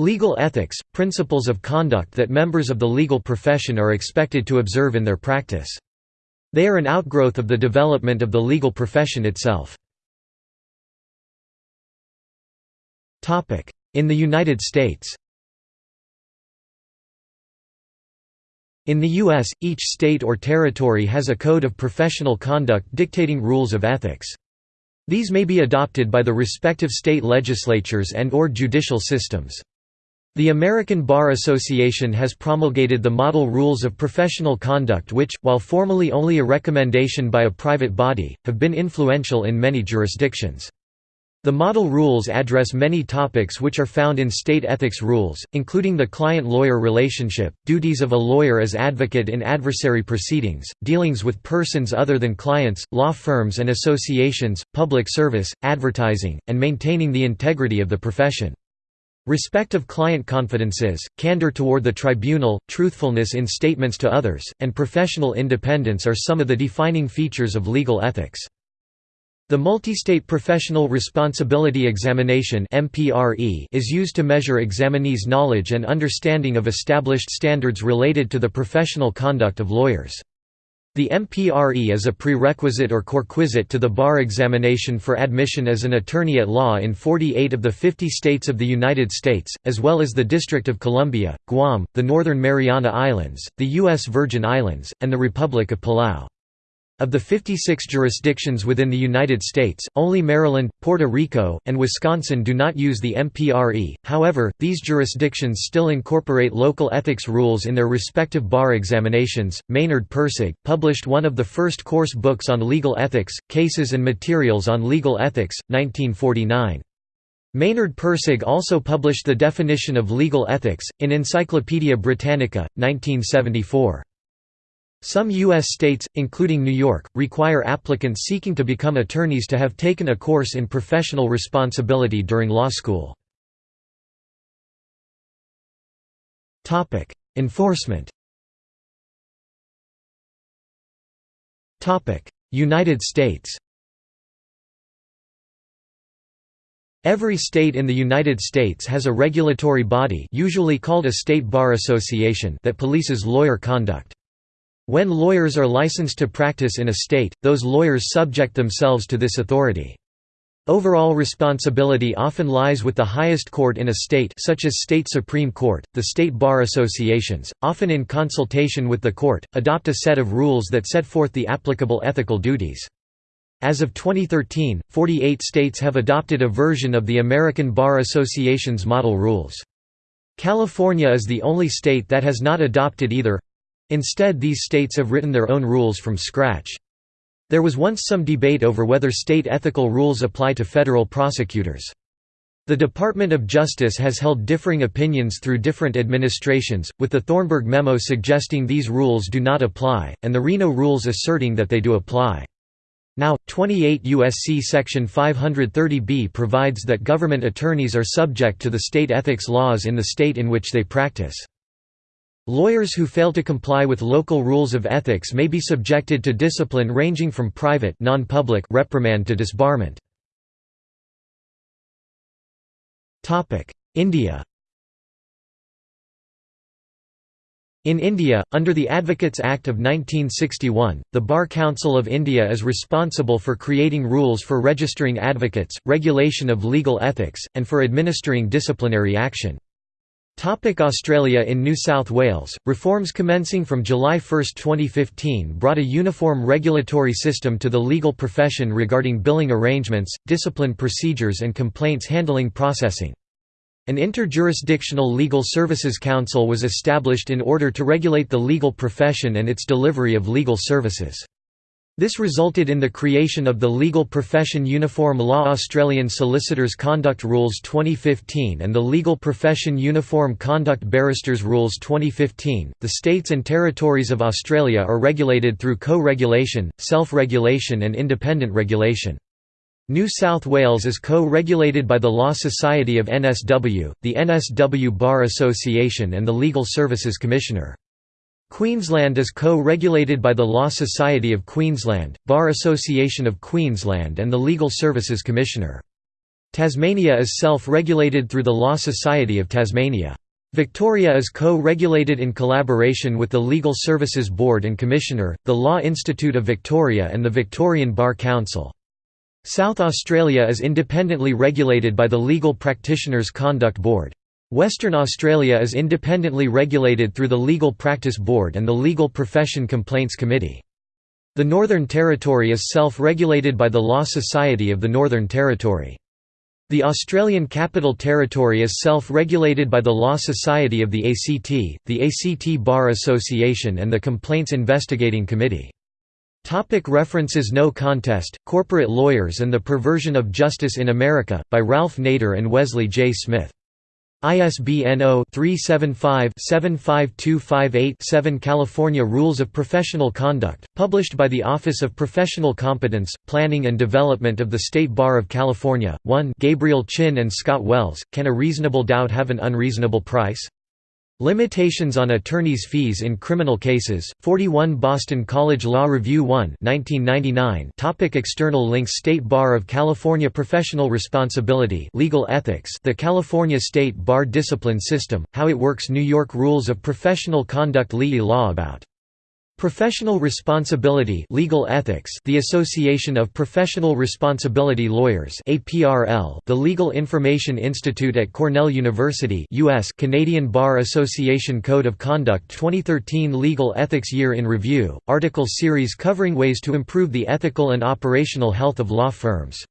Legal ethics, principles of conduct that members of the legal profession are expected to observe in their practice. They are an outgrowth of the development of the legal profession itself. In the United States In the U.S., each state or territory has a code of professional conduct dictating rules of ethics. These may be adopted by the respective state legislatures and or judicial systems. The American Bar Association has promulgated the Model Rules of Professional Conduct which, while formally only a recommendation by a private body, have been influential in many jurisdictions. The model rules address many topics which are found in state ethics rules, including the client-lawyer relationship, duties of a lawyer as advocate in adversary proceedings, dealings with persons other than clients, law firms and associations, public service, advertising, and maintaining the integrity of the profession. Respect of client confidences, candor toward the tribunal, truthfulness in statements to others, and professional independence are some of the defining features of legal ethics. The Multistate Professional Responsibility Examination is used to measure examinees' knowledge and understanding of established standards related to the professional conduct of lawyers. The MPRE is a prerequisite or corequisite to the bar examination for admission as an attorney at law in 48 of the 50 states of the United States, as well as the District of Columbia, Guam, the Northern Mariana Islands, the U.S. Virgin Islands, and the Republic of Palau. Of the 56 jurisdictions within the United States, only Maryland, Puerto Rico, and Wisconsin do not use the MPRE, however, these jurisdictions still incorporate local ethics rules in their respective bar examinations. Maynard Pirsig published one of the first course books on legal ethics, Cases and Materials on Legal Ethics, 1949. Maynard Pirsig also published the definition of legal ethics, in Encyclopaedia Britannica, 1974. Some U.S. states, including New York, require applicants seeking to become attorneys to have taken a course in professional responsibility during law school. Enforcement United States Every state in the United States has a regulatory body usually called a state bar association that polices lawyer conduct. When lawyers are licensed to practice in a state, those lawyers subject themselves to this authority. Overall responsibility often lies with the highest court in a state such as state supreme court, the state bar associations, often in consultation with the court, adopt a set of rules that set forth the applicable ethical duties. As of 2013, 48 states have adopted a version of the American Bar Association's model rules. California is the only state that has not adopted either. Instead these states have written their own rules from scratch. There was once some debate over whether state ethical rules apply to federal prosecutors. The Department of Justice has held differing opinions through different administrations, with the Thornburgh memo suggesting these rules do not apply, and the Reno rules asserting that they do apply. Now, 28 U.S.C. Section 530b provides that government attorneys are subject to the state ethics laws in the state in which they practice. Lawyers who fail to comply with local rules of ethics may be subjected to discipline ranging from private non-public reprimand to disbarment. India In India, under the Advocates Act of 1961, the Bar Council of India is responsible for creating rules for registering advocates, regulation of legal ethics, and for administering disciplinary action. Australia In New South Wales, reforms commencing from July 1, 2015 brought a uniform regulatory system to the legal profession regarding billing arrangements, discipline procedures and complaints handling processing. An interjurisdictional legal services council was established in order to regulate the legal profession and its delivery of legal services. This resulted in the creation of the Legal Profession Uniform Law Australian Solicitors Conduct Rules 2015 and the Legal Profession Uniform Conduct Barristers Rules 2015. The states and territories of Australia are regulated through co-regulation, self-regulation and independent regulation. New South Wales is co-regulated by the Law Society of NSW, the NSW Bar Association and the Legal Services Commissioner. Queensland is co-regulated by the Law Society of Queensland, Bar Association of Queensland and the Legal Services Commissioner. Tasmania is self-regulated through the Law Society of Tasmania. Victoria is co-regulated in collaboration with the Legal Services Board and Commissioner, the Law Institute of Victoria and the Victorian Bar Council. South Australia is independently regulated by the Legal Practitioners Conduct Board. Western Australia is independently regulated through the Legal Practice Board and the Legal Profession Complaints Committee. The Northern Territory is self-regulated by the Law Society of the Northern Territory. The Australian Capital Territory is self-regulated by the Law Society of the ACT, the ACT Bar Association and the Complaints Investigating Committee. Topic references No Contest, Corporate Lawyers and the Perversion of Justice in America, by Ralph Nader and Wesley J. Smith. ISBN 0-375-75258-7 California Rules of Professional Conduct, published by the Office of Professional Competence, Planning and Development of the State Bar of California, 1 Gabriel Chin and Scott Wells, Can a Reasonable Doubt Have an Unreasonable Price? Limitations on attorneys' fees in criminal cases, 41 Boston College Law Review 1 1999 Topic External links. State Bar of California Professional Responsibility Legal Ethics. The California State Bar Discipline System, How it Works New York Rules of Professional Conduct Lee Law About Professional Responsibility Legal Ethics The Association of Professional Responsibility Lawyers APRL The Legal Information Institute at Cornell University US Canadian Bar Association Code of Conduct 2013 Legal Ethics Year in Review, article series covering ways to improve the ethical and operational health of law firms